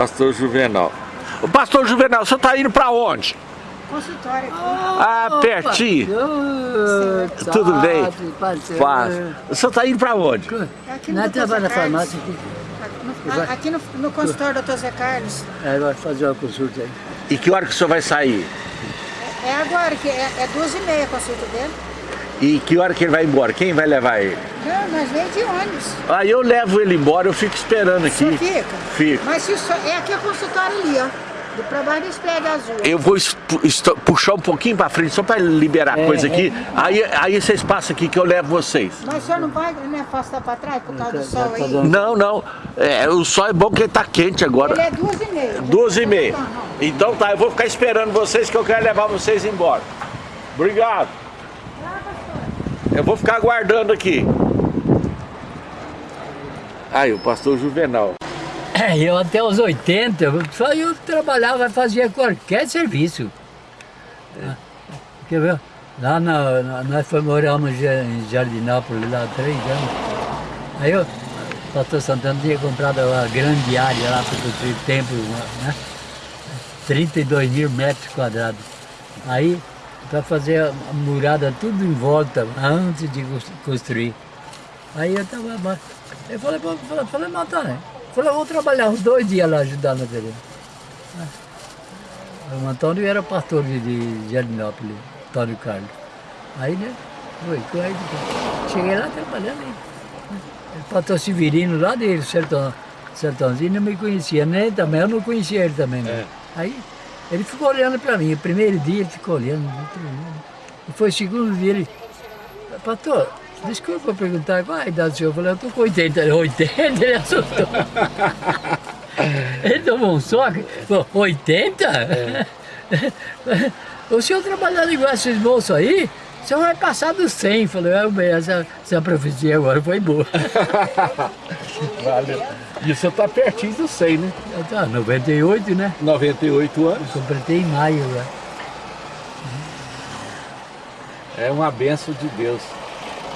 Pastor Juvenal. O pastor Juvenal, você tá indo pra onde? Consultório aqui. Ah, pertinho. Pastor, Tudo bem? Paz. O senhor tá indo pra onde? Aqui Nós Dr. trabalhamos na farmácia aqui. No- Aqui no, no consultório do Dr. Zé Carlos. Aí vai fazer uma consulta aí. E que hora que o senhor vai sair? É agora, que é, é duas e meia a consulta dele. E que hora que ele vai embora? Quem vai levar ele? Não, nós vem de ônibus. Aí eu levo ele embora, eu fico esperando aqui. senhor fica? Fico. Mas se é aqui a consultório ali, ó. Do pra baixo prédio azul. Eu vou puxar um pouquinho pra frente só pra liberar É, coisa aqui. Aí, aí vocês passam aqui que eu levo vocês. Mas o senhor não vai né, afastar pra trás por causa do sol tá aí? Não, não. É, o sol é bom porque tá quente agora. Ele é duas e meia. Duas e meia. Não. Então tá, eu vou ficar esperando vocês que eu quero levar vocês embora. Obrigado. Eu vou ficar aguardando aqui. Aí, o pastor Juvenal. É, eu até os 80, eu só eu trabalhava, fazia qualquer serviço. Quer ver? Lá na, na, nós fomos moramos em Jardinápolis lá há três anos. Aí eu, o pastor Santana tinha comprado uma grande área lá para construir templo, né? 32 mil metros quadrados. Aí, para fazer a murada tudo em volta, antes de cons- construir. Aí eu tava. Eu falei, falei, falei, tá, né? Falei, eu vou trabalhar uns dois dias lá ajudando ele. O Antônio era pastor de, Jardinópolis, Antônio Carlos. Aí, né? Foi, foi cheguei lá trabalhando aí. O pastor Severino lá dele, Sertão, Sertãozinho, não me conhecia, nem também, eu não conhecia ele também. né? Aí ele ficou olhando para mim, o primeiro dia ele ficou olhando. E foi o segundo dia ele, pastor, desculpa perguntar qual a idade do senhor? Eu falei, eu tô com 80, Ele, 80, ele assustou. Ele tomou um soco, falou, 80? O senhor trabalhando igual esses moços aí, o senhor vai passar dos 100. Falei, é, bem, essa, essa profecia agora foi boa. Valeu. E o senhor tá pertinho do 100, né? Tá, 98, né? 98 anos. Completei em maio lá. É uma benção de Deus.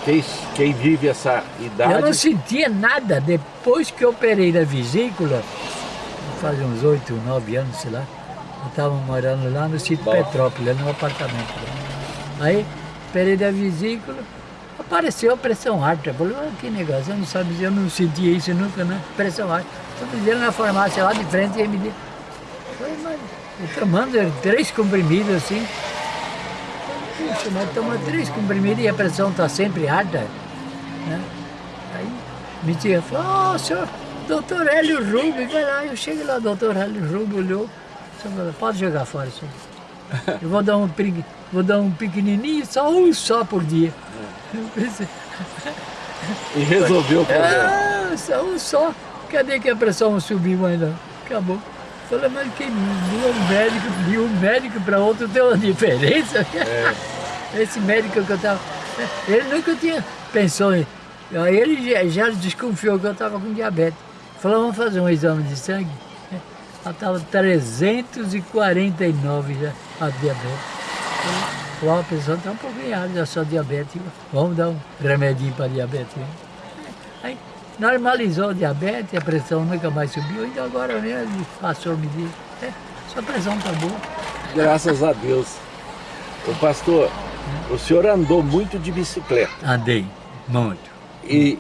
Quem, quem vive essa Eu idade. não sentia nada depois que eu operei na vesícula, faz uns 8, 9 anos, sei lá. Eu estava morando lá no sítio Bom. Petrópolis, no apartamento. Aí, operei da vesícula, apareceu a pressão alta. Eu falei, ah, que negócio, eu não sabia, eu não sentia isso nunca, né? Pressão alta. Só fizeram na farmácia lá de frente e me deu. Eu tomando três comprimidos assim. Puxa, mas toma três comprimidos e a pressão está sempre alta. Né? Aí me tinha falou, oh, senhor, doutor Hélio Rubio, vai lá, eu cheguei lá, doutor Hélio Rubio olhou, pode jogar fora, senhor. Eu vou dar um, vou dar um pequenininho, só um só por dia. Pensei, E resolveu o problema. ah, só um só, cadê que a pressão subiu ainda? Acabou. Falei, mas que de um médico, de um médico para outro tem uma diferença? Esse médico que eu estava. Ele nunca tinha pensou em. Ele já, já desconfiou que eu estava com diabetes. Falou, vamos fazer um exame de sangue. Ela estava 349 já, a diabetes. Falou, a pessoa está um pouquinho alta, já sou diabético. Vamos dar um remedinho para diabetes. Aí normalizou o diabetes, a pressão nunca mais subiu, então agora mesmo passou a medida. É, sua pressão está boa. Graças a Deus. O pastor, o senhor andou muito de bicicleta Andei, muito. e,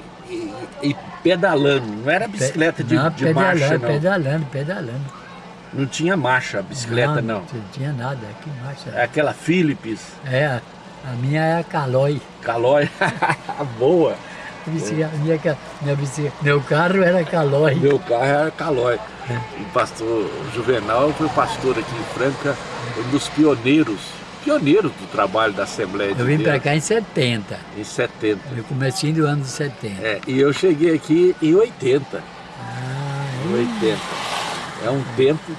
e- pedalando. Não era bicicleta de, não, de pedalando, marcha, não. pedalando, pedalando. Não tinha marcha a bicicleta, não. Não tinha nada, que marcha. É aquela Philips, É, a, minha é a Calói. Calói. Boa. Minha, minha bicicleta- meu carro era Calói. Meu carro era Calói. O pastor Juvenal foi pastor aqui em Franca, um dos pioneiros, pioneiros do trabalho da Assembleia de Eu vim Deus, para cá em 70, em 70. no comecinho do ano de 70. É, e eu cheguei aqui em 80. Ah, Em 80. É um tempo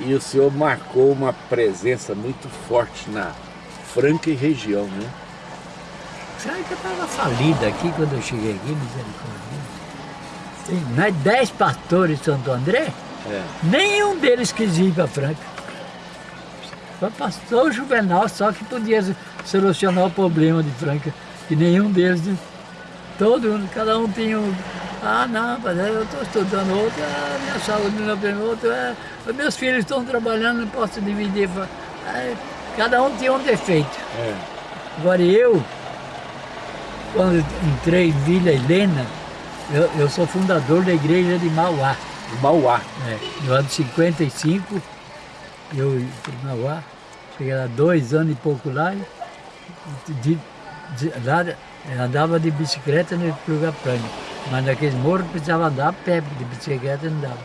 e o senhor marcou uma presença muito forte na Franca e região, né? Sabe que eu estava falida aqui quando eu cheguei aqui, misericórdia. Tem mais 10 pastores de Santo André, É. nenhum deles quis ir para Franca. Só pastor Juvenal, só que podia solucionar o problema de Franca. E nenhum deles, todo mundo, cada um tinha um, Ah, não, mas eu estou estudando outro, a minha saúde não é outro, é, meus filhos estão trabalhando, não posso dividir. É, cada um tinha um defeito. É. Agora eu, quando entrei em Vila Helena, eu, eu sou fundador da igreja de Mauá. Mauá. É, no ano 55, eu fui para Mauá, cheguei lá dois anos e pouco lá, e de, de, lá andava de bicicleta no lugar plano. Mas naqueles morros precisava andar a pé, de bicicleta não dava.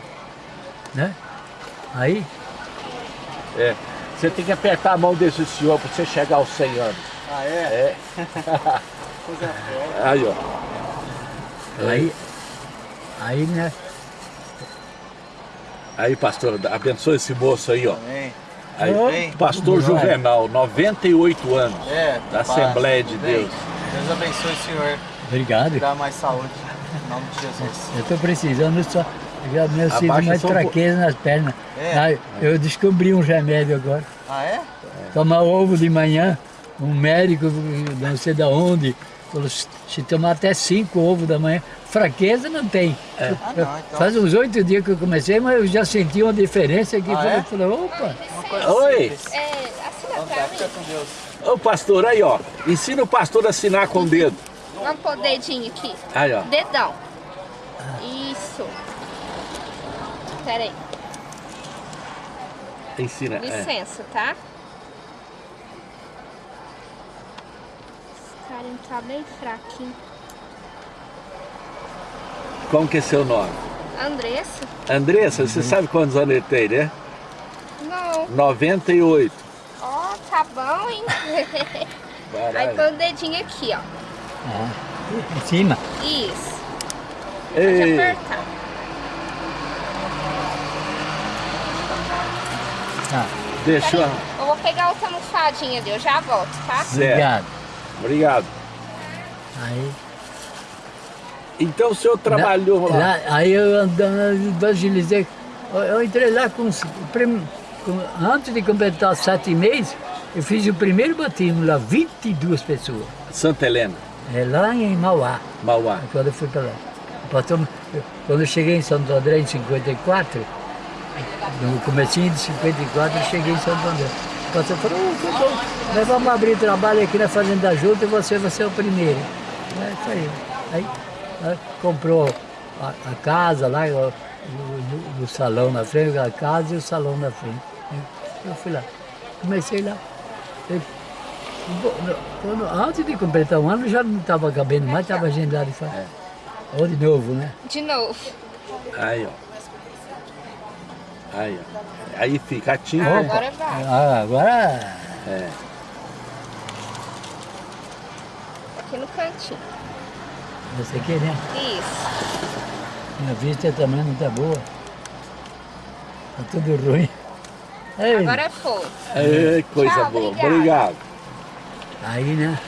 Né? Aí. É. Você tem que apertar a mão desse senhor para você chegar aos 100 anos. Ah, é? É. aí, ó. Aí, aí, né? Aí, pastor, abençoe esse moço aí, ó. Amém. Aí, Amém. pastor Juvenal, 98 anos, é, da Assembleia de Deus. Deus abençoe o senhor. Obrigado. Dá mais saúde, em nome de Jesus. Eu estou precisando só já meu sinto mais fraqueza nas pernas. É. eu descobri um remédio agora. Ah, é? Tomar ovo de manhã, um médico, não sei de onde, se tomar até cinco ovos da manhã, fraqueza não tem. É. Ah, não, então... Faz uns oito dias que eu comecei, mas eu já senti uma diferença aqui. Ah, é? falei, opa! Oi! É, assina pra mim. Ô pastor, aí ó, ensina o pastor a assinar com o dedo. Vamos pôr o dedinho aqui. Aí ó. Dedão. Isso. Pera aí. Ensina. É. Licença, é. tá? Cara tá bem fraquinho. Como que é seu nome? Andressa. Andressa, uhum. você sabe quantos anos ele tem, né? Não. 98. Ó, oh, tá bom, hein? Aí põe o dedinho aqui, ó. Ah, em cima? Isso. Ei. Pode apertar. Tá. Deixa eu... Eu vou pegar outra almofadinha ali, eu já volto, tá? Certo. Obrigado. Obrigado. Aí... Então o senhor trabalhou lá? lá aí eu andando, evangelizei. Eu entrei lá com, com, Antes de completar sete meses, eu fiz o primeiro batismo lá, 22 pessoas. Santa Helena? É lá em Mauá. Mauá. Quando eu fui para lá. Quando eu cheguei em Santo André em 54, no comecinho de 54 eu cheguei em Santo André. O pastor falou, oh, nós vamos abrir trabalho aqui na Fazenda Junta e você vai ser o primeiro. É isso aí. Aí, aí comprou a, a, casa lá, o, o, o, salão na frente, a casa e o salão na frente. Eu fui lá. Comecei lá. Eu, quando, antes de completar um ano já não estava cabendo mais, estava agendado. É. Ou de novo, né? De novo. Aí, ó. Aí, ó. Aí fica a tinta. Ah, agora vai. Ah, agora... É. Aqui no cantinho. Você aqui, né? Isso. Minha vista também não tá boa. Tá tudo ruim. Ei. Agora foi. É, coisa Tchau, boa. Obrigado. obrigado. Aí, né?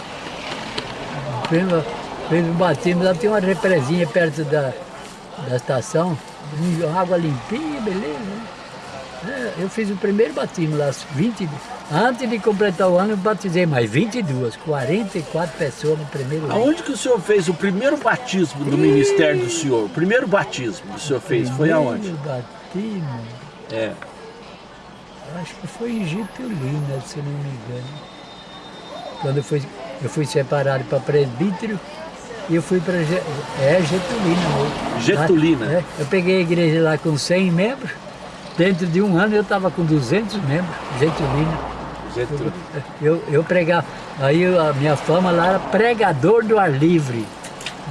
Fez um batismo, lá tem uma represinha perto da, da estação água limpinha, beleza. Né? É, eu fiz o primeiro batismo lá, 20, antes de completar o ano eu batizei mais 22, 44 pessoas no primeiro ano. Aonde que o senhor fez o primeiro batismo do e... ministério do senhor? O primeiro batismo que o senhor fez foi aonde? O batismo? É. Acho que foi em Getulina, se não me engano. Quando eu fui, eu fui separado para presbítero, e eu fui para é, Getulina. Getulina? É, eu peguei a igreja lá com 100 membros, dentro de um ano eu estava com 200 membros, Getulina. Getulina. Eu, eu pregava, aí a minha fama lá era pregador do ar livre.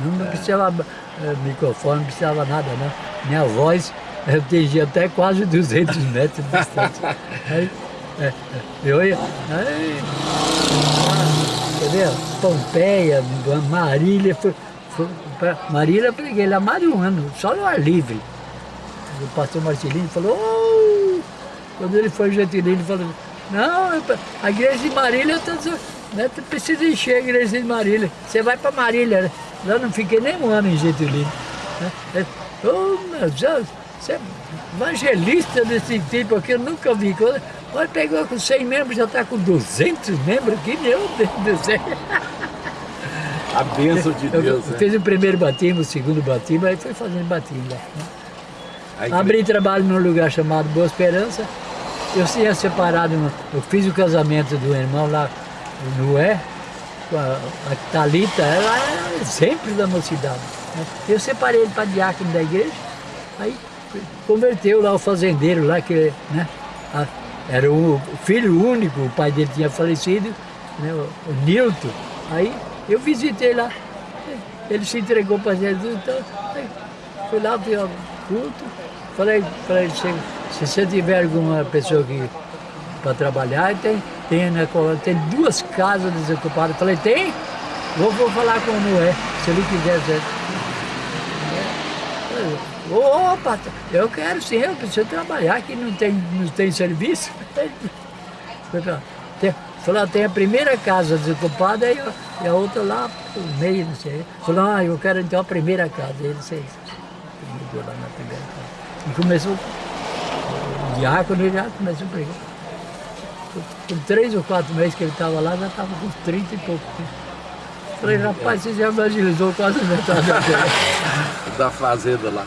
Não, é. precisava é, microfone, não precisava nada, não. Minha voz eu atingia até quase 200 metros de distância. Aí, é, eu ia... Aí, entendeu? Pompeia, Marília, foi, foi, Marília preguei lá mais de um ano, só no ar livre. O pastor Marcelino falou, oh! quando ele foi gentilino, ele falou, não, a igreja de Marília, tô, né, precisa encher a igreja de Marília, você vai para Marília, né? Eu não fiquei nem um ano em Getulino. Né? Oh, meu Deus, você é evangelista desse tipo aqui, eu nunca vi. Olha, pegou com 100 membros, já está com 200 membros aqui, meu Deus do céu. A bênção de Eu, Deus, eu né? fiz o primeiro batismo, o segundo batismo, aí foi fazendo batismo lá. né? A igre- Abri trabalho num lugar chamado Boa Esperança. Eu tinha separado, eu fiz o casamento do irmão lá no Noé, com a, a Thalita, ela era sempre da mocidade. né? Eu separei ele para diácono da igreja, aí converteu lá o fazendeiro lá, que né, a- era o filho único, o pai dele tinha falecido, né, o, o Nilton. Aí eu visitei lá, ele se entregou para Jesus, então aí fui lá, fui ao culto, falei para ele, se, se você tiver alguma pessoa que para trabalhar, tem, tem, né, tem duas casas desocupadas. Falei, tem? Vou, vou falar com o Noé, se ele quiser. Você... Opa, eu quero sim, eu preciso trabalhar, que não tem, não tem serviço. Foi pra- tem- Falou, a primeira casa desocupada e a, outra lá no meio, não sei. Falou, ah, eu quero então a primeira casa. Ele sei. Mudou lá na primeira. E começou, o diácono ele já começou a pregar. Com- três ou quatro meses que ele estava lá, já estava com 30 e pouco. Falei, rapaz, você já evangelizou quase metade da fazenda lá.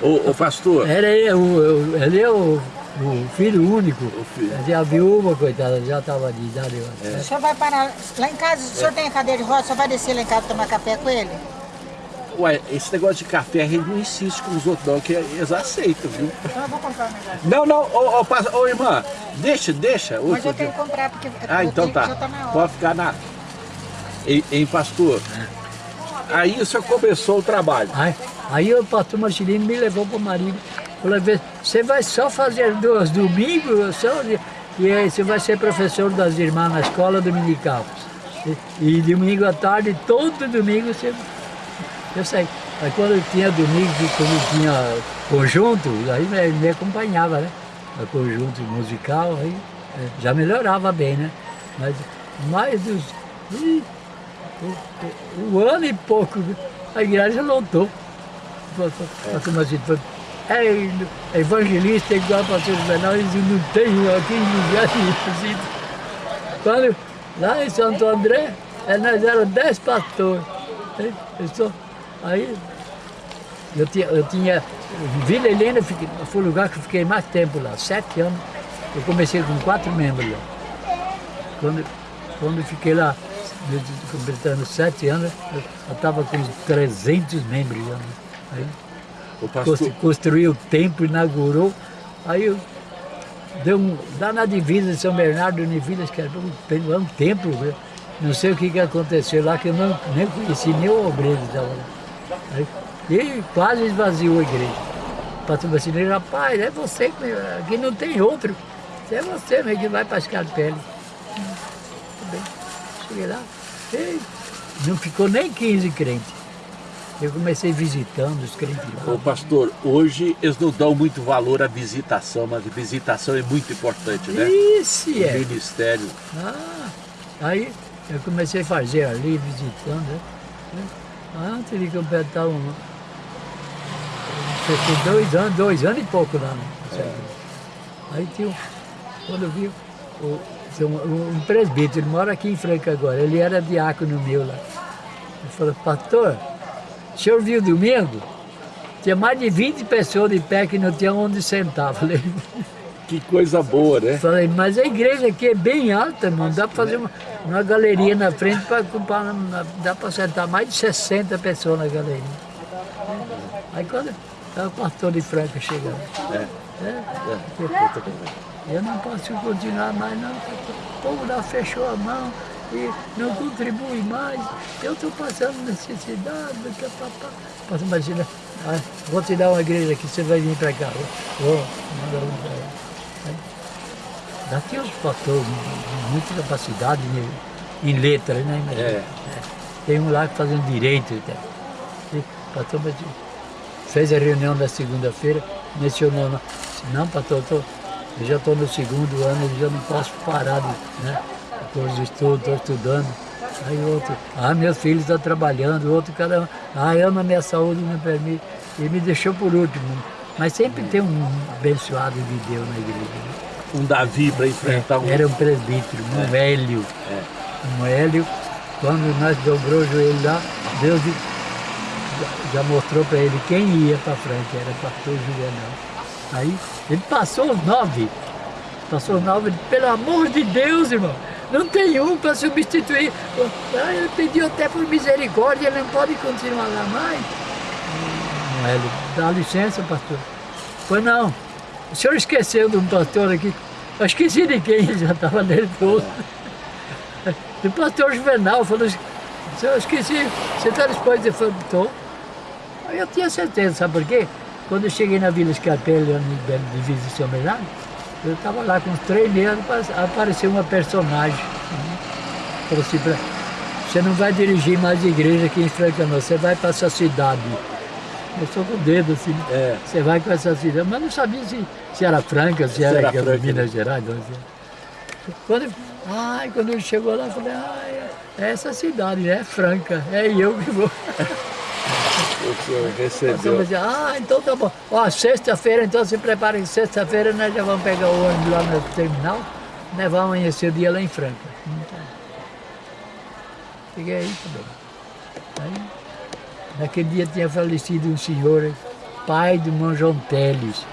Ô, ô pastor, Era ele, o, o- ele é o, o filho único. O filho. Mas A viúva, coitada, já estava de idade. acho. O senhor vai parar lá em casa, o senhor tem a cadeira de roda, o senhor vai descer lá em casa tomar café com ele? Ué, esse negócio de café a gente não insiste com os outros não, que eles aceitam, viu? Então eu vou comprar um negócio. Não, não, ô, ô, ô, irmã, deixa, deixa. Mas eu tenho que comprar porque Ah, então tá. já tá na hora. Pode ficar na. Em, pastor. Aí o senhor começou o trabalho. Aí, aí o pastor Marcelino me levou para o marido. Falou, "Vê, você vai só fazer dois domingos, só, e aí você vai ser professor das irmãs na escola dominical. E, e domingo à tarde, todo domingo você. Eu sei. Aí quando eu tinha domingo, quando tinha conjunto, aí me, me acompanhava, né? O conjunto musical, aí eh, já melhorava bem, né? Mas mais dos. ih, o, o ano e pouco, a igreja lotou. Pastor Marcelo falou, é evangelista igual pastor Juvenal, eles não tem aqui em lugar. Quando, lá em Santo André, eh, nós éramos dez pastores. Eu Aí eu tinha, eu tinha Vila Helena foi o lugar que eu fiquei mais tempo lá, sete anos. Eu comecei com quatro membros lá. Quando, quando fiquei lá, completando sete anos, eu estava com 300 membros lá. né? Aí, O pastor, Constru- construiu o templo, inaugurou. Aí eu deu um, lá na divisa de São Bernardo de Vilas, que era um, um templo, né? não sei o que, que aconteceu lá, que eu não, nem conheci nem o obreiro estava lá. Aí, e quase esvaziou a igreja. O pastor Bacileiro, rapaz, é você, aqui não tem outro. É você mesmo que vai para as carpelas. Tudo bem. Cheguei lá, ei, não ficou nem 15 crentes. Eu comecei visitando os crentes ô, pastor, hoje eles não dão muito valor à visitação, mas a visitação é muito importante, né? Isso O é. ministério. Ah, aí eu comecei a fazer ali, visitando. né? Antes de completar um. Fiquei dois anos, dois anos e pouco lá. Né? Aí tinha um, quando eu vi o, um, um presbítero, ele mora aqui em Franca agora, ele era diácono meu lá. Ele falou, pastor, o senhor viu domingo? Tinha mais de 20 pessoas de pé que não tinha onde sentar. Falei, Que coisa boa, né? Falei, mas a igreja aqui é bem alta, irmão. Dá para fazer uma, uma galeria na frente, pra, pra- dá para sentar mais de 60 pessoas na galeria. Aí quando tá o pastor de Franca chegando. É. É, É. eu não posso continuar mais, não. O povo lá fechou a mão e não contribui mais. Eu estou passando necessidade. Pastor Marcelo, ah, vou te dar uma igreja aqui, você vai vir para cá. Vou, manda um. Aí, Daqui os pastores, muita capacidade em, em letras, né? É. Tem um lá que fazendo direito. Tá? E pastor Marcelo fez a reunião da segunda-feira, mencionou, não, não pastor, eu, tô, eu já estou no segundo ano, eu já não posso parar de, né, com os estudos, estou estudando. Aí outro, ah, meus filhos estão trabalhando, outro, cada um, ah, eu na minha saúde não permite. E me deixou por último. Mas sempre tem um abençoado de Deus na igreja. Um Davi para enfrentar um. Era um presbítero, um Hélio. É. Um Hélio, quando nós dobrou o joelho lá, Deus já mostrou para ele quem ia para frente, era pastor Juvenal. Aí ele passou os nove. Passou os nove, pelo amor de Deus, irmão, não tem um para substituir. Ah, ele pediu até por misericórdia, ele não pode continuar lá mais. Não, ele dá licença, pastor. Pois não, o senhor esqueceu de um pastor aqui. Eu esqueci de quem, já estava nervoso. Do pastor Juvenal, falou assim, eu esqueci, você está disposto? Falei, estou. Eu tinha certeza, sabe por quê? Quando eu cheguei na Vila Escarpelli, de Divisa de São Bernardo, eu estava lá com três meses, apareceu uma personagem. Falou assim, você não vai dirigir mais igreja aqui em Franca, não, você vai para essa cidade. Eu sou com o dedo assim, é. você vai com essa cidade, mas não sabia se, se era Franca, se, se era, era Franca, Minas né? Gerais. Não, quando, ai, quando ele chegou lá, eu falei, ai, é essa cidade, né? É Franca, é eu que vou. O senhor recebeu. ah, então tá bom. Ó, sexta-feira, então se preparem, sexta-feira nós já vamos pegar o ônibus lá no terminal, nós vamos amanhecer o dia lá em Franca. Então, Fiquei aí, tá bom. Aí, naquele dia tinha falecido um senhor, pai do irmão João Teles.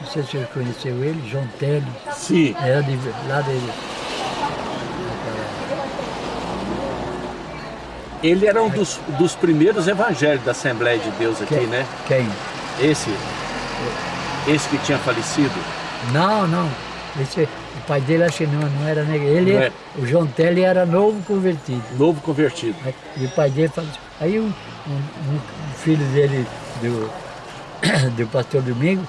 Não sei se o senhor conheceu ele, João Teles. Sim. Era de, lá dele. Ele era um dos, dos primeiros evangelhos da Assembleia de Deus aqui, quem? né? Quem? Esse? Esse que tinha falecido? Não, não. Esse, pai dele acho que não, não era negro. Ele, é. O João Telly era novo convertido. Novo convertido. E o pai dele falou Aí um, um, um, filho dele, do, do pastor Domingo,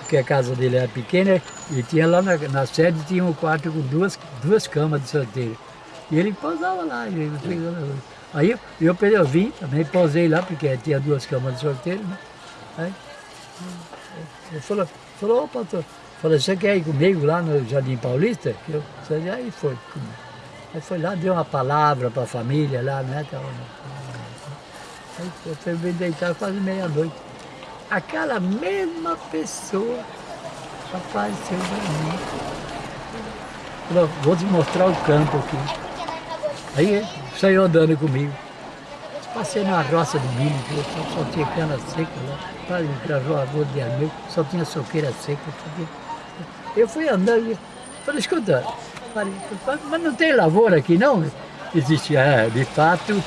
porque a casa dele era pequena, e tinha lá na, na sede tinha um quarto com duas, duas camas de solteiro. E ele pousava lá, ele, Aí eu, eu, eu vim, também posei lá, porque tinha duas camas de solteiro, né? Aí ele falou, falou, ô pastor, falou, você quer ir comigo lá no Jardim Paulista? Eu, aí foi. Aí foi lá, deu uma palavra para a família lá, né? Aí eu fui deitar quase meia-noite. Aquela mesma pessoa apareceu para mim. Falou, vou te mostrar o campo aqui. Aí saiu andando comigo. Passei na roça de milho, só, só tinha cana seca lá, para entrajou a rua de amigo, só tinha soqueira seca. Eu fui andando e falei, escuta, falei, mas não tem lavoura aqui não? Existe, é, de fato,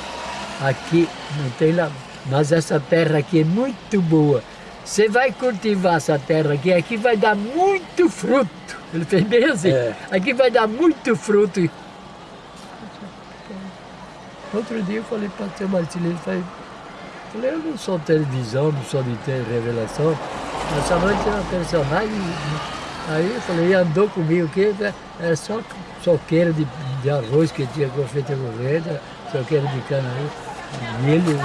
aqui não tem lavoura, mas essa terra aqui é muito boa. Você vai cultivar essa terra aqui, aqui vai dar muito fruto. Ele fez bem assim, é. aqui vai dar muito fruto. Outro dia eu falei para o seu Martinho, ele falei, falei, eu não sou televisão, não sou de ter revelação, mas essa noite era personagem. Aí eu falei, andou comigo, que era só soqueira de, de arroz que tinha feito a governo, soqueira de cana, milho.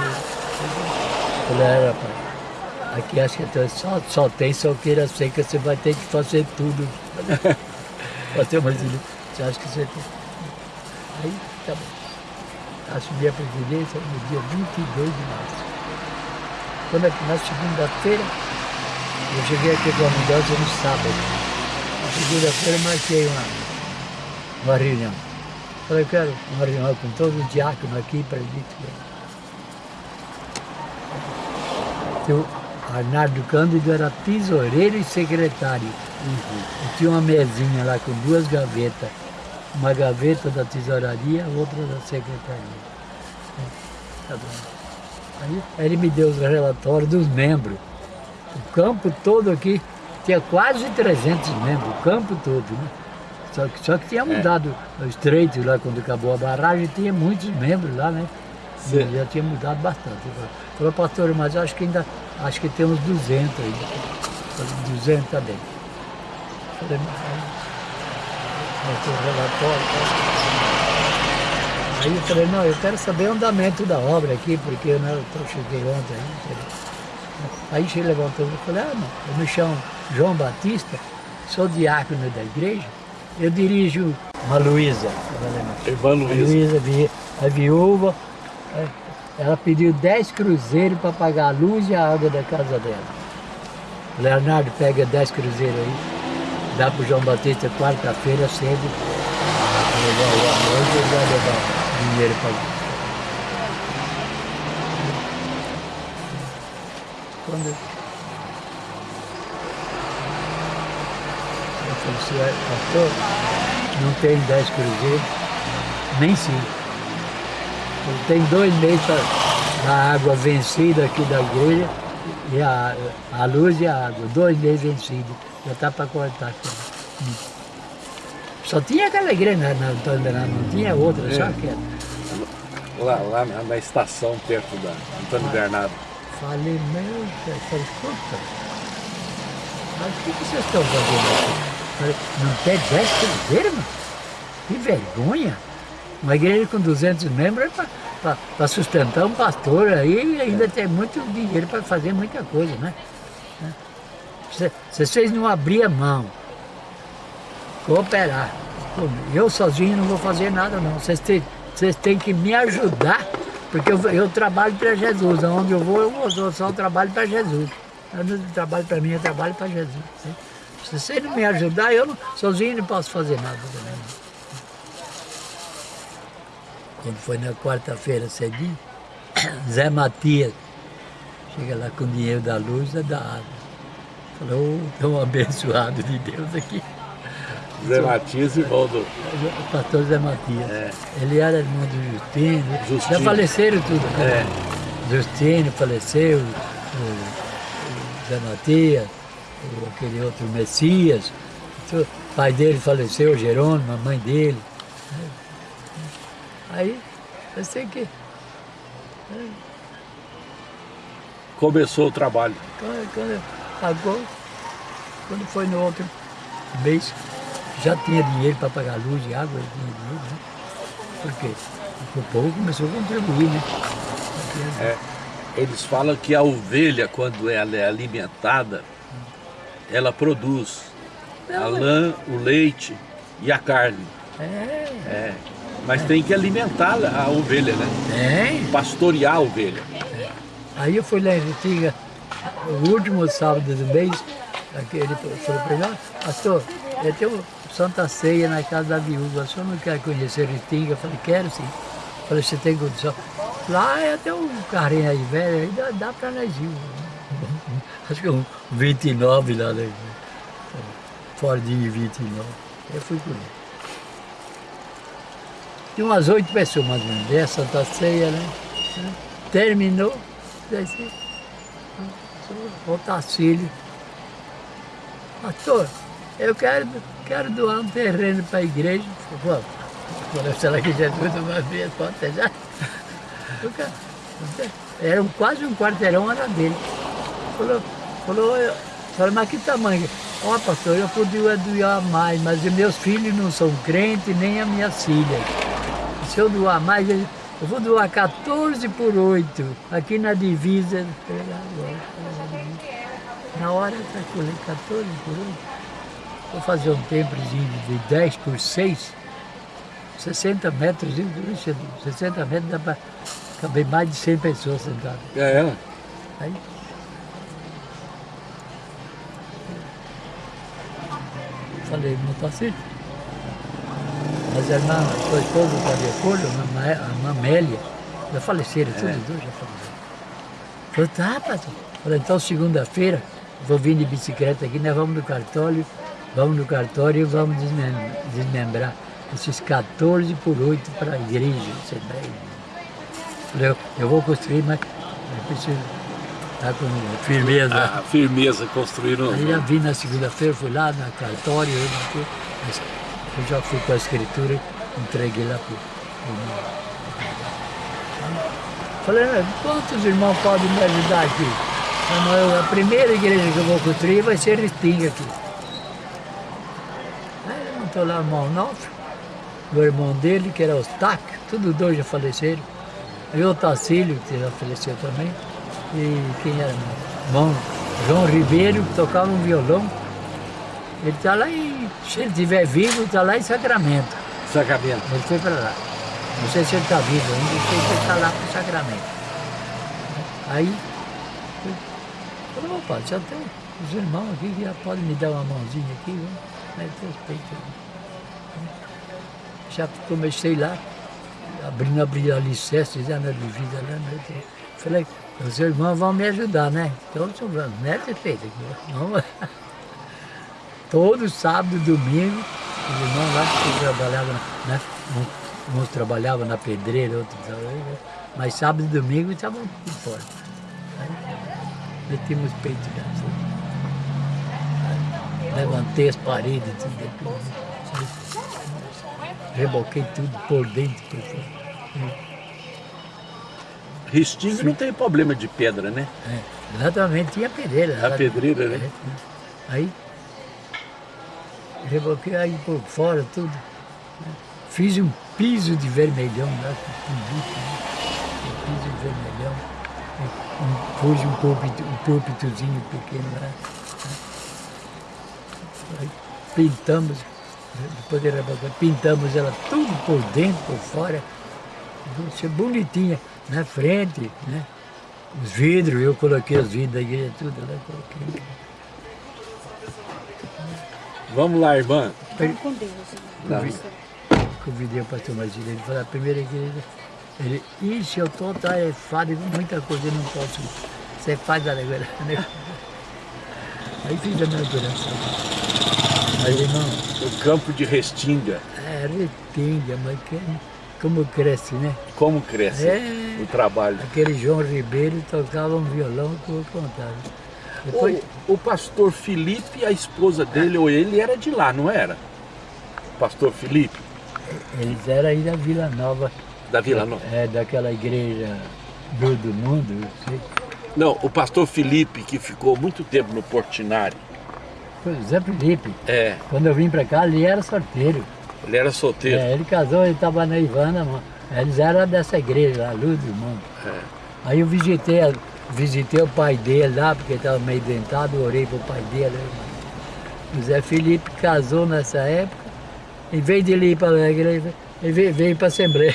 Falei, era, rapaz, aqui acho que só, só tem soqueira seca, você vai ter que fazer tudo. Fazer uma você acha que você tem? Aí, tá bom assumi a presidência no dia 22 de março. Quando, na segunda-feira, eu cheguei aqui com a mudança no sábado. Segunda-feira marquei uma, uma reunião. Falei, quero uma reunião com todos os diáconos aqui para o Arnaldo Cândido era tesoureiro e secretário. Uhum. E tinha uma mesinha lá com duas gavetas uma gaveta da tesouraria, outra da secretaria. Tá aí ele me deu os relatórios dos membros. O campo todo aqui tinha quase 300 membros, o campo todo, né? Só que, só que tinha é. mudado é. o estreito lá, quando acabou a barragem, tinha muitos membros lá, né? Já tinha mudado bastante. Falou, pastor, mas acho que ainda, acho que tem uns 200 aí. 200 também. Falei, o relatório. Aí eu falei, não, eu quero saber o andamento da obra aqui, porque né, eu cheguei ontem. Aí ele levantou e falou, ah, não, eu me chamo João Batista, sou diácono da igreja, eu dirijo uma Luísa. Irmã Luísa. Luísa, a viúva, é, ela pediu 10 cruzeiros para pagar a luz e a água da casa dela. Leonardo pega 10 cruzeiros aí dá para o João Batista quarta-feira cedo, levar o almoço e vai levar dinheiro para quando eu falei assim, pastor, não tem 10 cruzeiros, nem cinco. Tem dois meses da água vencida aqui da igreja, e a, a luz e a água, dois meses vencidos. Já está para cortar aqui. Só tinha aquela igreja na, na Antônio Bernardo, não tinha outra, é. só aquela. Lá, lá na, na, estação perto da Antônio ah. Bernardo. Deus, falei, escuta, mas o que, vocês estão fazendo aqui? Não tem 10 cruzeiros? Que vergonha! Uma igreja com 200 membros é para sustentar um pastor aí ainda tem muito dinheiro para fazer muita coisa, né? Se, se vocês não abrirem a mão, cooperar, eu sozinho não vou fazer nada não, vocês têm, vocês têm que me ajudar porque eu, eu trabalho para Jesus, aonde eu vou, eu vou, só trabalho para Jesus. Eu não trabalho para mim, eu trabalho para Jesus. Né? Se você não me ajudar, eu não, sozinho não posso fazer nada também. Quando foi na quarta-feira cedinho, Zé Matias chega lá com o dinheiro da luz e da água. Falou, oh, tão abençoado de Deus aqui. Zé Matias, irmão do... O pastor Zé Matias. É. Ele era irmão do Justino. Justino. Já faleceram tudo. Né? É. Justino faleceu, o Zé Matias, aquele outro Messias. O pai dele faleceu, Jerônimo, a mãe dele. Aí, eu sei que... Começou o trabalho. Quando, quando pagou, quando foi no outro mês, já tinha dinheiro para pagar luz e água, tinha dinheiro, né? Por quê? Porque o povo começou a contribuir, né? É, eles falam que a ovelha, quando ela é alimentada, ela produz a lã, o leite e a carne. É. é. Mas é. tem que alimentar a ovelha, né? Tem. Pastorear a ovelha. É. Aí eu fui lá em Ritinga, o último sábado do mês, ele falou para mim, pastor, eu tenho Santa Ceia na casa da viúva, o senhor não quer conhecer Ritinga? Eu falei, quero sim. Eu falei, você tem condição? Lá é até um carrinho aí velho, aí dá, dá para nós ir. Acho que um 29 lá, né? Fordinho 29. Eu fui com ele. Tinha umas oito pessoas mais ou menos, é Santa Ceia, né? Terminou, desci. O Tacílio. Pastor, eu quero, quero doar um terreno para a igreja. Falei, será que Jesus não vai ver pode já? Era quase um quarteirão, era dele. Falou, falou, falou mas que tamanho? Ó, oh, pastor, eu podia doar mais, mas meus filhos não são crentes, nem as minhas filhas. Se eu doar mais, eu vou doar 14 por 8, aqui na divisa. Na hora eu calculei 14 por 8. Vou fazer um templozinho de 10 por 6, 60 metros, 60 metros dá para caber mais de 100 pessoas sentadas. É, é. Aí, falei, não está certo. Mas a irmã, sua esposa está de acordo, a irmã Amélia, já faleceram, é. todos dois já faleceram. Falei, tá, pastor. Falei, então segunda-feira, vou vir de bicicleta aqui, nós vamos no cartório, vamos no cartório e vamos desmembrar esses 14 por 8 para a igreja, Eu, eu vou construir, mas eu preciso estar com firmeza. A, a firmeza construindo. Aí já vim na segunda-feira, fui lá no cartório, eu, eu já fui com a escritura, entreguei lá para o Falei, quantos irmãos podem me ajudar aqui? a primeira igreja que eu vou construir vai ser Ristinga aqui levantou lá o irmão Nofre, o irmão dele, que era o Tac, todos dois já faleceram. E o Tacílio, que já faleceu também. E quem era? Irmão João Ribeiro, que tocava um violão. Ele está lá em, se ele estiver vivo, está lá em Sacramento. Sacramento. Ele foi para lá. Não sei se ele está vivo ainda, sei que ele está lá para o Sacramento. Aí, eu falei, opa, já tem os irmãos aqui que já podem me dar uma mãozinha aqui. Aí respeito. Já comecei lá, abrindo abrir a licença, na divisa lá, né? Falei, os irmãos vão me ajudar, né? Então, né, feito aqui. Vamos. Todo sábado e domingo, os irmãos lá que trabalhavam, né? Uns trabalhavam na pedreira, outros trabalhavam, mas sábado e domingo estavam fora. Metimos os peitos dentro. Levantei as paredes, tudo. Reboquei tudo por dentro, por fora. Restinga não tem problema de pedra, né? É, exatamente, tinha pedreira. A pedreira, né? É, aí, reboquei aí por fora tudo. Fiz um piso de vermelhão, né? um piso de vermelhão. Um, pus um púlpito, um púlpitozinho pequeno lá. Aí, pintamos, depois de rebocar, pintamos ela tudo por dentro, por fora. Ser bonitinha na frente, né? Os vidros, eu coloquei os vidros da igreja, tudo lá, coloquei. Vamos lá, irmã. Vamos com Deus. Convidei, convidei o pastor Marcelo, ele falou, a primeira igreja, ele, ixi, eu estou tarefado com muita coisa, eu não posso, você faz a negócio. Né? Aí fiz a minha oração. Mas, irmão... O campo de Restinga. É, Restinga, mas que como cresce, né? Como cresce é, o trabalho. Aquele João Ribeiro tocava um violão que eu contava. Depois... O, o, pastor Felipe, a esposa dele, ou ele, era de lá, não era? Pastor Felipe? Eles eram aí da Vila Nova. Da Vila Nova? É, daquela igreja do, do mundo, sei. Não, o pastor Felipe, que ficou muito tempo no Portinari. Zé Felipe. É. Quando eu vim pra cá, ele era sorteiro. Ele era solteiro? É, ele casou, ele estava na Ivana, mano. eles eram dessa igreja, a Luz do Mundo. É. Aí eu visitei, visitei o pai dele lá, porque estava meio dentado, orei para o pai dele. O Zé Felipe casou nessa época, em vez de ele ir para a igreja, ele veio, veio para a Assembleia.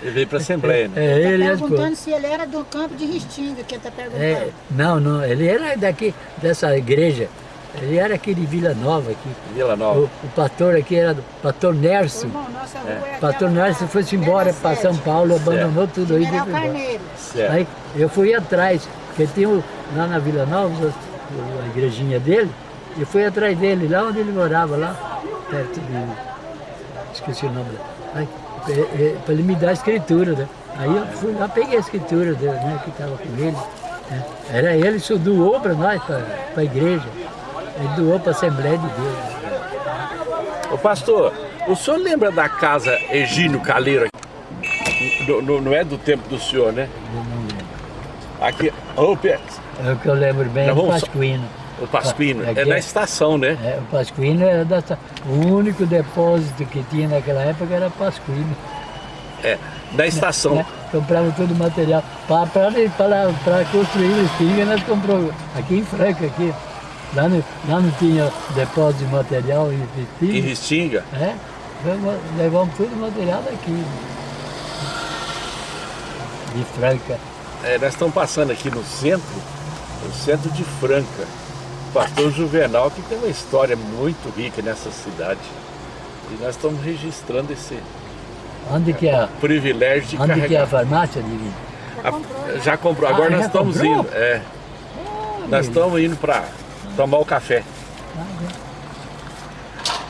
Ele veio para a Assembleia, né? É, ele está perguntando se ele era do campo de Ristinga, que ele está perguntando. É, não, não, ele era daqui, dessa igreja. Ele era aqui de Vila Nova aqui. Vila Nova. O, o pastor aqui era do pastor Nerso. Irmão, nossa rua é. pastor Nerso foi-se embora para São Paulo, abandonou certo. tudo aí. Certo. Aí eu fui atrás, porque tinha lá na Vila Nova, a igrejinha dele, eu fui atrás dele, lá onde ele morava, lá perto de. Esqueci o nome. Aí, para ele me dar a escritura, né? Aí eu fui lá, peguei a escritura dele, né, que estava com ele. Né? Era ele, isso doou para nós, para a igreja. Ele doou para a Assembleia de Deus. Ô pastor, o senhor lembra da casa Egínio Caleiro? No, não é do tempo do senhor, né? Eu não lembro. Aqui, opa. É o que eu lembro bem, é o Pasquino. O Pasquino, é, é na estação, né? É, o Pasquino era da O único depósito que tinha naquela época era Pasquino. É, da estação. Né? Comprava todo o material. Para construir o espinho, nós compramos aqui em Franca, aqui. Lá, no, lá não tinha depósito de material em Restinga. Em Restinga? É, levamos todo o material daqui. De Franca. É, nós estamos passando aqui no centro, no centro de Franca. O pastor Juvenal, que tem uma história muito rica nessa cidade. E nós estamos registrando esse Onde que é? privilégio de Onde carregar. que é a farmácia, Divino? Já comprou. Já comprou. Agora Ah, nós estamos comprou? indo. É, nós estamos indo para tomar o café.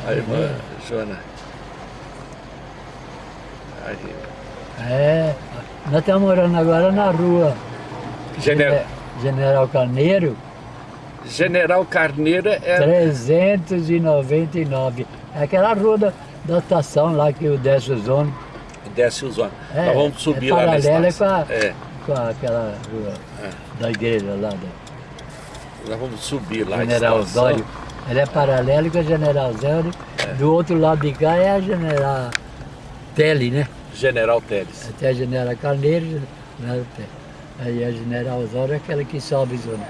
A irmã Joana. Aí. É, nós estamos morando agora na rua General, Gene- General Carneiro, General Carneiro é 399. É aquela rua da, da estação lá que o desce os ônibus. desce os ônibus. É, Nós vamos subir é lá na paralela estação. com a- É, Com aquela rua da igreja lá, da nós vamos subir lá. General. Osório. Ela é paralela com a General Osório. Do outro lado de cá é a General Tele, né? General Teles. Até a General Carneiro, né? aí a General Osório é aquela que sobe zona.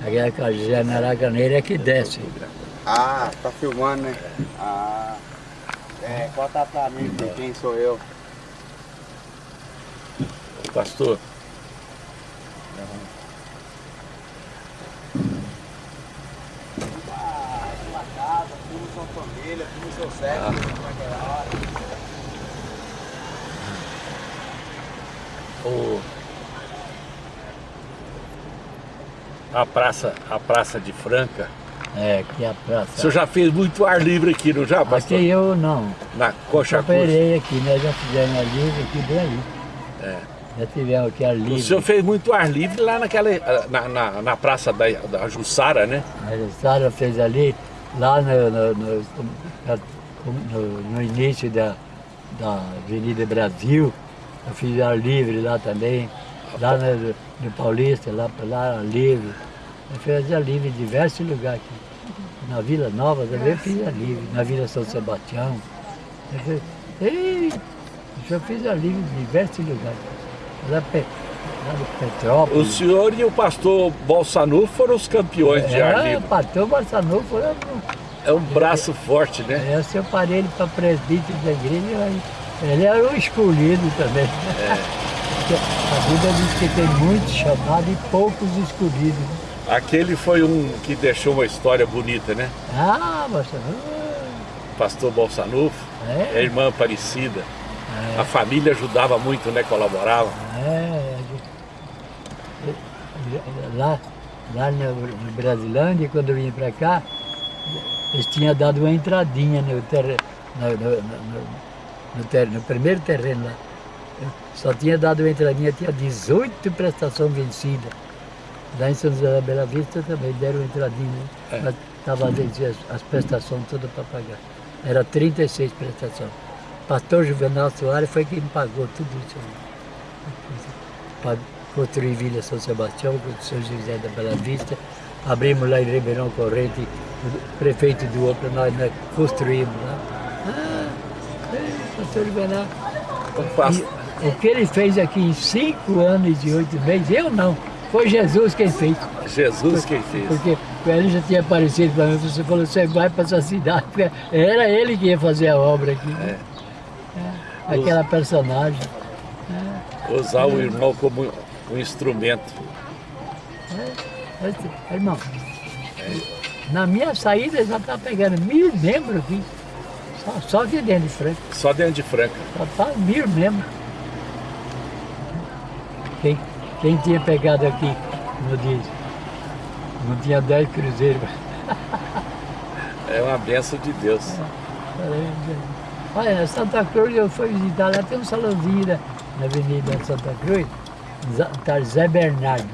Aquela que a General Carneiro é que desce. Ah, tá filmando, né? Ah. É, conta pra mim de quem sou eu. Pastor, tudo sua família, tudo seu sexo, naquela hora. o, a praça, a praça de Franca. É, aqui é a praça. O senhor já fez muito ar livre aqui, não já, pastor? Aqui eu não. Na Coxa Cruz. operei aqui, nós já fizemos ar livre aqui bem ali. É. Já tivemos aqui ar livre. O senhor fez muito ar livre lá naquela, na, na, na praça da, da Jussara, né? A Jussara fez ali, lá no, no, no, no, início da, da Avenida Brasil, eu fiz ar livre lá também, lá no, no Paulista, lá, lá livre. Eu fiz ar livre em diversos lugares aqui. Na Vila Nova também eu fiz ar livre, na Vila São Sebastião. Eu, fiz, eu fiz ar livre em diversos lugares. Petrópolis. O senhor e o pastor Bolsanu foram os campeões é, de ar livre. o pastor Bolsanu foi... É um braço forte, né? É, eu separei ele para presbítero da igreja, ele era um escolhido também. É. A Bíblia diz que tem muitos chamados e poucos escolhidos. Aquele foi um que deixou uma história bonita, né? Ah, pastor. Pastor Bolsanufo, é. a irmã Aparecida. É. A família ajudava muito, né? Colaborava. É. Lá, lá no Brasilândia, quando eu vim para cá, eles tinham dado uma entradinha no, ter, no, no, no, ter, no primeiro terreno lá. Só tinha dado uma entradinha, tinha 18 prestações vencidas. Lá em São José da Bela Vista também deram uma entradinha, né? Estava as, as prestações todas para pagar. Era 36 prestações. Pastor Juvenal Soares foi quem pagou tudo isso. Construir Vila São Sebastião, São José da Bela Vista. Abrimos lá em Ribeirão Corrente, o prefeito do outro, nós, nós construímos lá. Ah, é, pastor o que ele fez aqui em cinco anos e oito meses, eu não. Foi Jesus quem fez. Jesus quem fez. Porque ele já tinha aparecido para mim, você falou, você vai para essa cidade. Era ele que ia fazer a obra aqui. É. É. Aquela Us... personagem. É. Usar o irmão como um instrumento. É. é irmão, na minha saída já está pegando mil membros aqui. Só, só aqui dentro de Franca. Só dentro de Franca. Só está mil membros. Quem, quem tinha pegado aqui, como diz, não tinha dez cruzeiros. É uma benção de Deus. Olha, Santa Cruz eu fui visitar, lá tem um salãozinho na, na Avenida Santa Cruz, tá Zé Bernardo.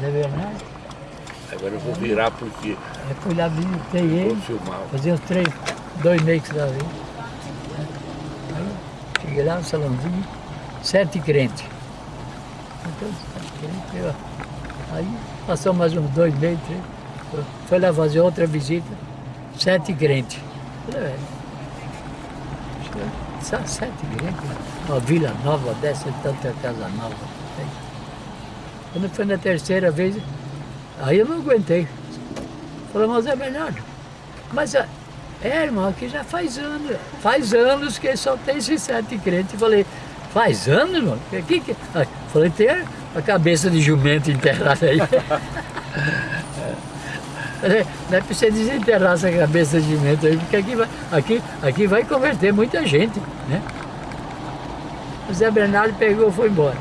Zé Bernardo? Agora eu vou virar porque. Eu fui lá, visitei ele. Fazia uns três, dois meses lá veio. Aí cheguei lá no salãozinho, sete crentes. Então, sete crentes, aí passou mais uns dois meses, três. Foi lá fazer outra visita, sete crentes. Falei, é. Sete uma vila nova dessa, tanta casa nova. Quando foi na terceira vez, Aí eu não aguentei. Falei, mas é Bernardo, mas é, é, irmão, aqui já faz anos, faz anos que só tem esses sete crentes. Falei, faz anos, irmão? Que, que, falei, tem a cabeça de jumento enterrada aí. Falei, não é pra você desenterrar essa cabeça de jumento aí, porque aqui vai, aqui, aqui vai converter muita gente, né? O Zé Bernardo pegou e foi embora.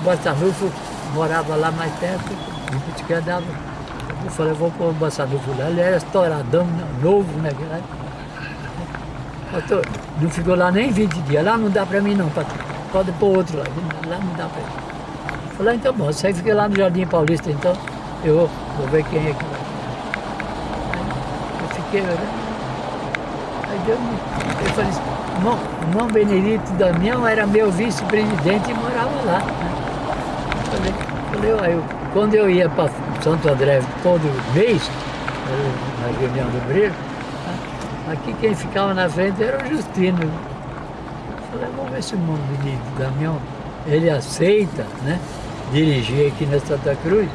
Botanuco morava lá mais perto, que andava. Eu falei, vou pôr o Botanuco lá, ele era estouradão, novo, né? Não ficou lá nem 20 dias, lá não dá pra mim não, pode pôr outro lá, lá não dá pra mim. Falei, então bom, você fica lá no Jardim Paulista, então eu vou, vou ver quem é que vai. Eu fiquei, né? Aí deu, eu falei assim, irmão, irmão Benedito Damião era meu vice-presidente e morava lá. Né? Falei, falei eu, quando eu ia para Santo André todo mês, na reunião do Brilho, aqui quem ficava na frente era o Justino. Falei, vamos ver se o menino Damião, ele aceita, né? Dirigir aqui na Santa Cruz,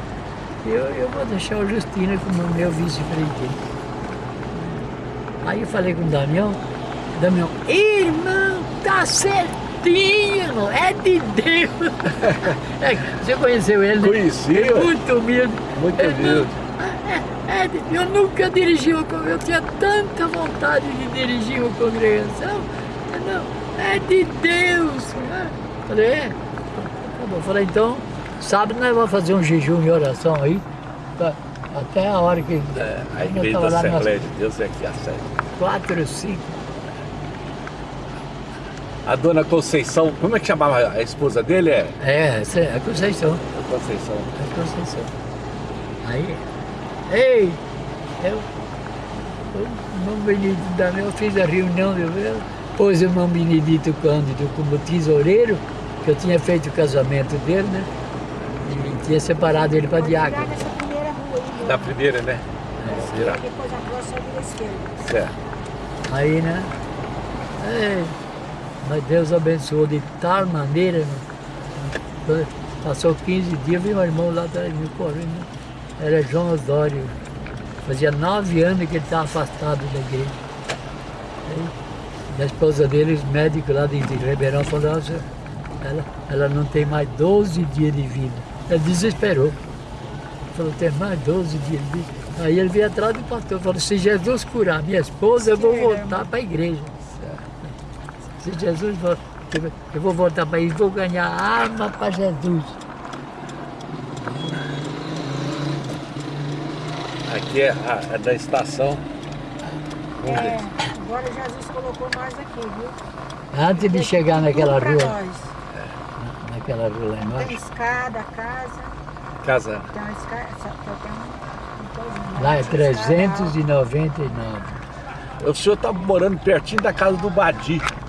eu, eu vou deixar o Justino como meu vice-presidente. Aí eu falei com o Damião, Damião, irmão, tá certo Tino, é de Deus. É, você conheceu ele? Conheci. É muito humilde. Muito humilde. É, é, eu nunca dirigi uma congregação, eu tinha tanta vontade de dirigir uma congregação. Não, é de Deus. Falei, é. Tá bom. Falei, então, sábado nós vamos fazer um jejum e oração aí. Tá, até a hora que. É, a igreja da Assembleia de Deus é aqui a sede. Quatro, cinco. A dona Conceição, como é que chamava a esposa dele? É, é, é a Conceição. A Conceição. A Conceição. Aí, ei, eu, o irmão Benedito da eu fiz a reunião, eu, pôs o irmão Benedito Cândido como tesoureiro, que eu tinha feito o casamento dele, né? Tinha separado ele para diácono. Da primeira, né? É. Depois a próxima vira esquerda. Certo. Aí, né? Ei, mas Deus abençoou de tal maneira, né? Passou 15 dias, meu irmão lá atrás me correndo. Era João Osório. Fazia nove anos que ele estava afastado da igreja. Aí, a esposa dele, os médicos lá de Ribeirão, falaram, ela, ela não tem mais 12 dias de vida. Ele desesperou. Falou, tem mais 12 dias. Aí ele veio atrás do pastor e falou, se Jesus curar minha esposa, eu vou voltar para a igreja. Se Jesus eu vou voltar para a igreja, vou ganhar arma para Jesus. Aqui é, a, é da estação. É, agora Jesus colocou nós aqui, viu? Antes de chegar naquela rua. Naquela rua lá Tem embaixo. escada, casa, Casa. tem uma escada, só tem um, coisinho, Lá é essa escada 399. O senhor está morando pertinho da casa do Badi. alta.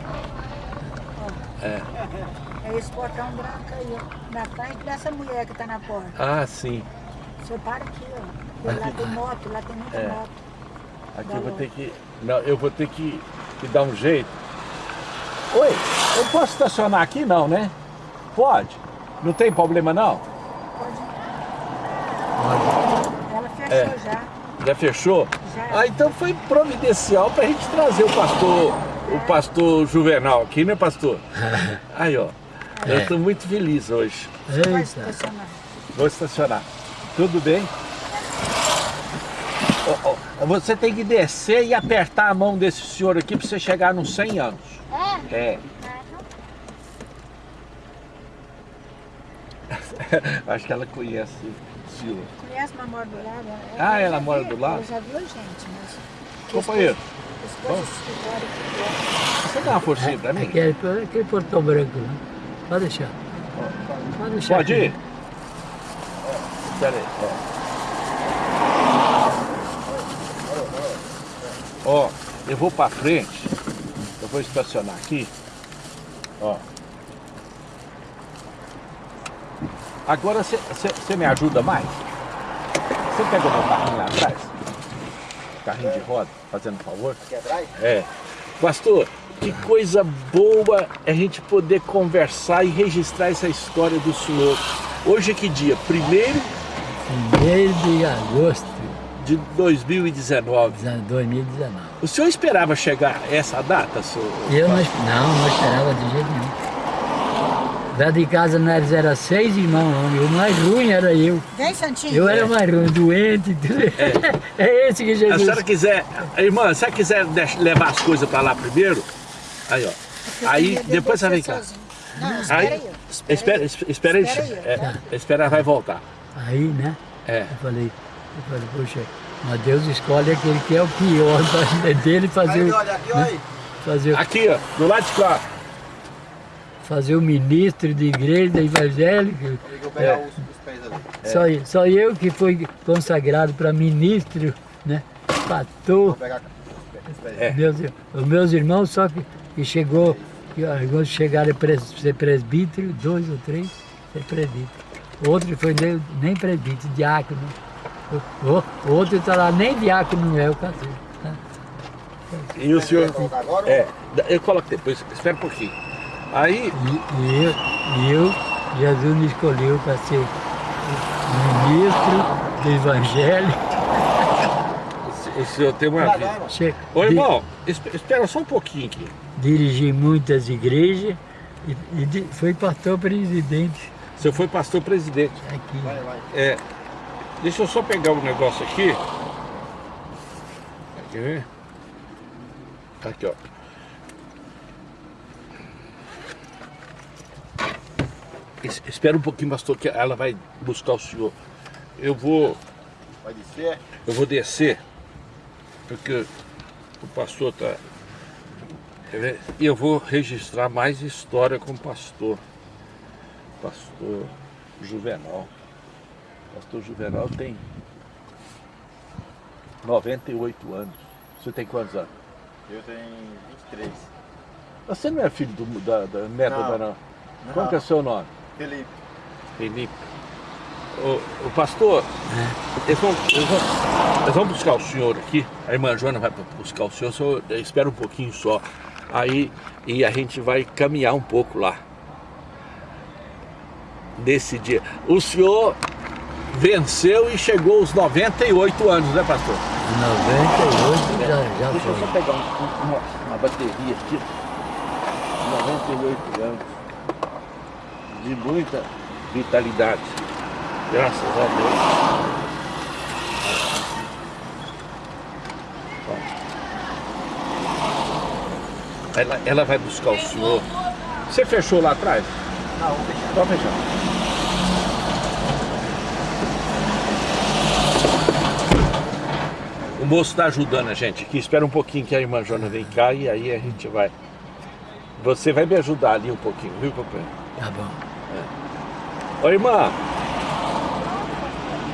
É esse portão branco aí, ó, na frente dessa mulher que tá na porta. Ah, sim. Você para aqui, ó. Lá tem moto, lá tem muita É. moto. Aqui eu vou ter que. Não, eu vou ter que, que dar um jeito. Oi, eu posso estacionar aqui não, né? Pode. Não tem problema não? Ela fechou É. já. Já fechou? Já. Ah, então foi providencial para a gente trazer o pastor, o pastor Juvenal aqui, né, pastor? Aí, ó. Eu estou muito feliz hoje. Eita. estacionar. Vou estacionar. Tudo bem? Você tem que descer e apertar a mão desse senhor aqui para você chegar nos 100 anos. É? É. Acho que ela conhece Sila. Conhece uma mora do lado? Ela- Ah, ela já mora viu- do lado? Ela já viu a gente, mas... Companheiro, aqui, você dá uma forcinha para mim? Aquele, aquele portão branco lá. Pode deixar. Pode deixar. Pode ir? Espera aí. Ó. Ó, eu vou para frente. Eu vou estacionar aqui. Ó. Agora você me ajuda mais? Você pega o meu carrinho lá atrás? Carrinho de roda, fazendo favor? Aqui atrás? É. Pastor, que coisa boa é a gente poder conversar e registrar essa história do senhor. Hoje é que dia? Primeiro Primeiro de agosto de 2019. de 2019. O senhor esperava chegar a essa data, senhor? Eu não, não, não esperava de jeito nenhum. Lá de casa nós era seis irmãos, homem. o mais ruim era eu. Vem, Santinho. Eu era o mais ruim, doente. tudo. É, esse que A Jesus. senhora quiser, irmã, se você quiser levar as coisas para lá primeiro, aí ó. Aí depois você vem cá. Não, espera Aí, espera, espera, espera aí. Espera aí, É, tá? espera, vai voltar. Aí, né? É. Eu falei, eu falei, poxa, mas Deus escolhe aquele que é o pior pra- dele fazer, Aí, olha aqui, olha aí. fazer, o- Aqui, ó, do lado de cá. Fazer o ministro de igreja evangélica. É. ali. Só, só eu que fui consagrado para ministro, né? Pastor. É. Meus, os meus irmãos só que, que chegou, que alguns chegaram a pres- ser presbítero, dois ou três, ser presbítero. Outro foi nem, nem presbítero, diácono. O, o- outro está lá, nem diácono é o casei. Tá? E o senhor. É, eu coloco depois, espera um pouquinho. Aí, E, e eu, e eu, Jesus me escolheu para ser ministro do Evangelho. o senhor tem uma vida. Che- Ô irmão, esp- espera só um pouquinho aqui. dirigi muitas igrejas e, e fui pastor presidente O senhor foi pastor presidente. aqui. Vai, vai. É, deixa eu só pegar um negócio aqui. Quer ver? Aqui, ó. Espera um pouquinho, pastor, que ela vai buscar o senhor. Eu vou... Vai descer? Eu vou descer, porque o pastor está... E eu vou registrar mais história com o pastor. Pastor Juvenal. Pastor Juvenal tem 98 anos. Você tem quantos anos? Eu tenho 23. Você não é filho do, da, da neta não. da não? Qual é o seu nome? Felipe. Felipe. O, o pastor, eles, vão, eles, vão, eles, vão, buscar o senhor aqui, a irmã Joana vai buscar o senhor, o senhor espera um pouquinho só. Aí e a gente vai caminhar um pouco lá. Nesse dia. O senhor venceu e chegou aos 98 anos, né pastor? 98 já, já Deixa foi. eu só pegar um, uma, uma bateria aqui. 98 anos. De muita vitalidade. Graças a Deus. Ela, ela vai buscar o senhor. Você fechou lá atrás? Não, vou fechar. Pode fechar. O moço está ajudando a gente aqui. Espera um pouquinho que a irmã Jona vem cá e aí a gente vai. Você vai me ajudar ali um pouquinho, viu, companheiro? Tá bom. Ô irmã,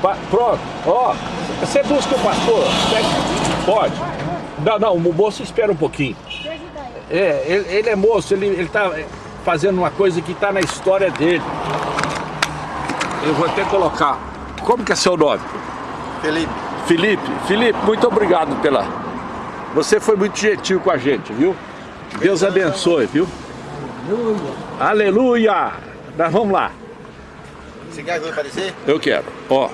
pa pronto, ó, você busca o pastor? Pode. Não, não, o moço espera um pouquinho. É, ele, ele é moço, ele, ele tá fazendo uma coisa que está na história dele. Eu vou até colocar. Como que é seu nome? Felipe. Felipe, Felipe, muito obrigado pela... Você foi muito gentil com a gente, viu? Deus abençoe, viu? Aleluia! Aleluia! Nós vamos lá. Você quer ajuda para descer? Eu quero. Ó,